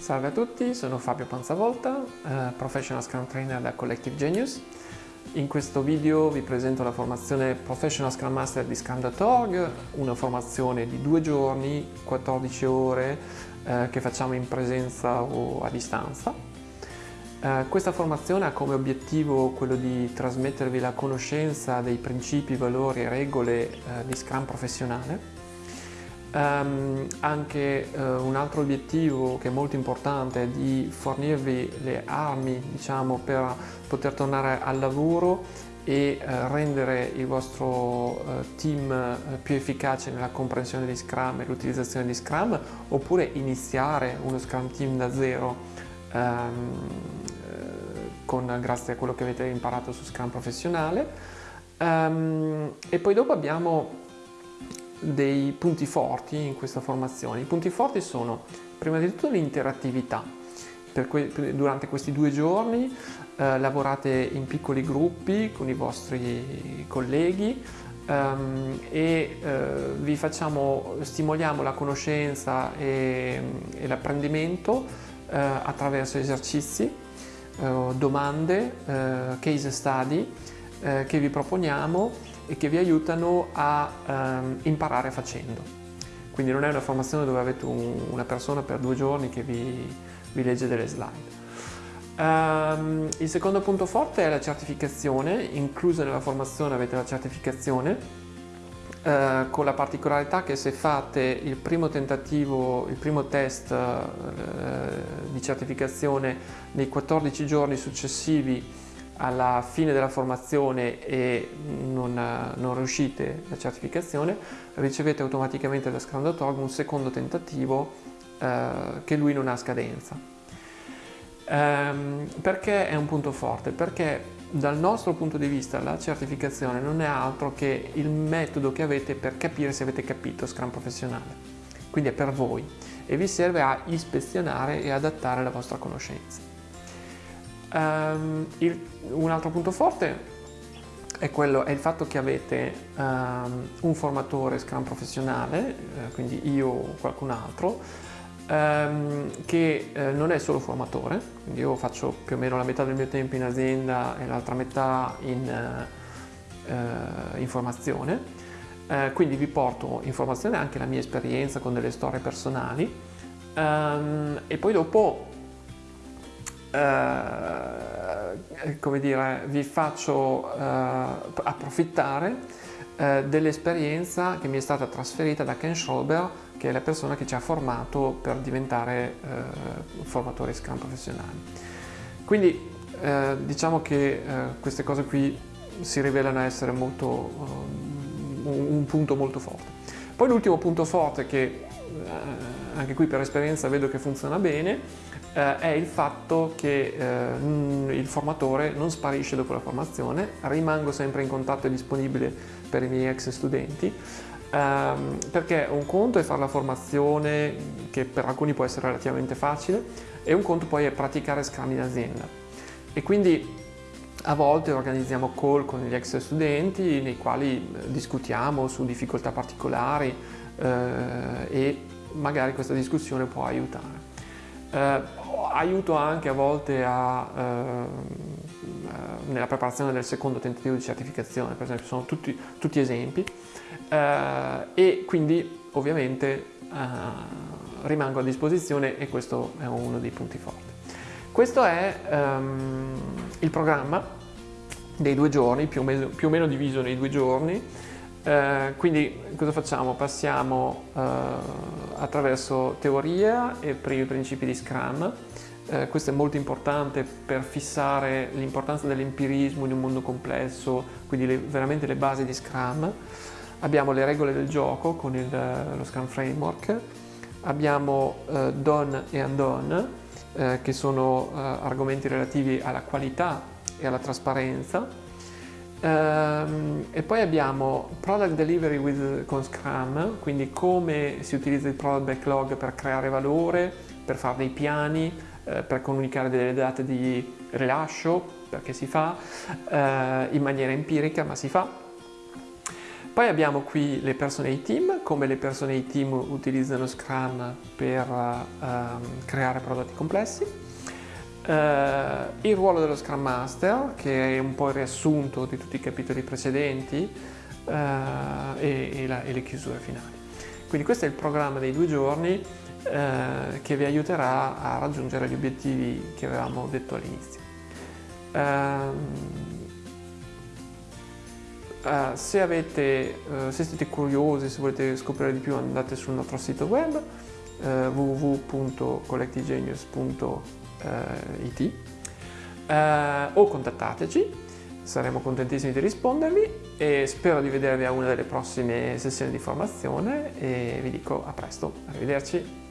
Salve a tutti, sono Fabio Panzavolta, eh, Professional Scrum Trainer da Collective Genius. In questo video vi presento la formazione Professional Scrum Master di Scrum.org, una formazione di due giorni, 14 ore, eh, che facciamo in presenza o a distanza. Eh, questa formazione ha come obiettivo quello di trasmettervi la conoscenza dei principi, valori e regole di Scrum professionale Um, anche uh, un altro obiettivo che è molto importante è di fornirvi le armi diciamo, per poter tornare al lavoro e uh, rendere il vostro uh, team più efficace nella comprensione di Scrum e l'utilizzazione di Scrum oppure iniziare uno Scrum team da zero um, con, grazie a quello che avete imparato su Scrum professionale. Um, e poi dopo abbiamo dei punti forti in questa formazione. I punti forti sono prima di tutto l'interattività. Que durante questi due giorni eh, lavorate in piccoli gruppi con i vostri colleghi um, e eh, vi facciamo, stimoliamo la conoscenza e, e l'apprendimento eh, attraverso esercizi, eh, domande, eh, case study eh, che vi proponiamo e che vi aiutano a ehm, imparare facendo. Quindi non è una formazione dove avete un, una persona per due giorni che vi, vi legge delle slide. Um, il secondo punto forte è la certificazione, inclusa nella formazione avete la certificazione, uh, con la particolarità che se fate il primo tentativo, il primo test uh, di certificazione nei 14 giorni successivi alla fine della formazione e non, non riuscite la certificazione, ricevete automaticamente da Scrum.org un secondo tentativo eh, che lui non ha scadenza. Ehm, perché è un punto forte? Perché dal nostro punto di vista la certificazione non è altro che il metodo che avete per capire se avete capito Scrum professionale. Quindi è per voi e vi serve a ispezionare e adattare la vostra conoscenza. Um, il, un altro punto forte è, quello, è il fatto che avete um, un formatore Scrum professionale, eh, quindi io o qualcun altro, um, che eh, non è solo formatore, quindi io faccio più o meno la metà del mio tempo in azienda e l'altra metà in, uh, uh, in formazione, uh, quindi vi porto in formazione anche la mia esperienza con delle storie personali. E poi dopo eh, come dire, vi faccio eh, approfittare eh, dell'esperienza che mi è stata trasferita da Ken Schrober, che è la persona che ci ha formato per diventare eh, formatori Scrum professionali. Quindi eh, diciamo che queste cose qui si rivelano essere molto, un punto molto forte. Poi l'ultimo punto forte che anche qui per esperienza vedo che funziona bene, eh, è il fatto che eh, il formatore non sparisce dopo la formazione, rimango sempre in contatto e disponibile per i miei ex studenti, ehm, perché un conto è fare la formazione, che per alcuni può essere relativamente facile, e un conto poi è praticare Scrum in azienda. E quindi a volte organizziamo call con gli ex studenti nei quali eh, discutiamo su difficoltà particolari eh, e magari questa discussione può aiutare. Eh, aiuto anche a volte a, eh, eh, nella preparazione del secondo tentativo di certificazione, per esempio sono tutti, tutti esempi eh, e quindi ovviamente eh, rimango a disposizione e questo è uno dei punti forti. Questo è um, il programma dei due giorni, più o meno, più o meno diviso nei due giorni, eh, quindi cosa facciamo? Passiamo eh, attraverso teoria e primi principi di Scrum. Eh, questo è molto importante per fissare l'importanza dell'empirismo in un mondo complesso, quindi le, veramente le basi di Scrum. Abbiamo le regole del gioco con il, lo Scrum Framework. Abbiamo eh, done e undone, eh, che sono eh, argomenti relativi alla qualità e alla trasparenza Um, e poi abbiamo Product Delivery with, con Scrum, quindi come si utilizza il Product Backlog per creare valore, per fare dei piani, eh, per comunicare delle date di rilascio, perché si fa, eh, in maniera empirica, ma si fa. Poi abbiamo qui le persone e team, come le persone e team utilizzano Scrum per um, creare prodotti complessi. Uh, il ruolo dello Scrum Master, che è un po' il riassunto di tutti i capitoli precedenti, uh, e, e, la, e, le chiusure finali. Quindi questo è il programma dei due giorni uh, che vi aiuterà a raggiungere gli obiettivi che avevamo detto all'inizio. Ehm, Uh, se, avete, uh, se, siete curiosi, se volete scoprire di più andate sul nostro sito web uh, www.collectigenius.it o contattateci, saremo contentissimi di rispondervi e spero di vedervi a una delle prossime sessioni di formazione e vi dico a presto, arrivederci.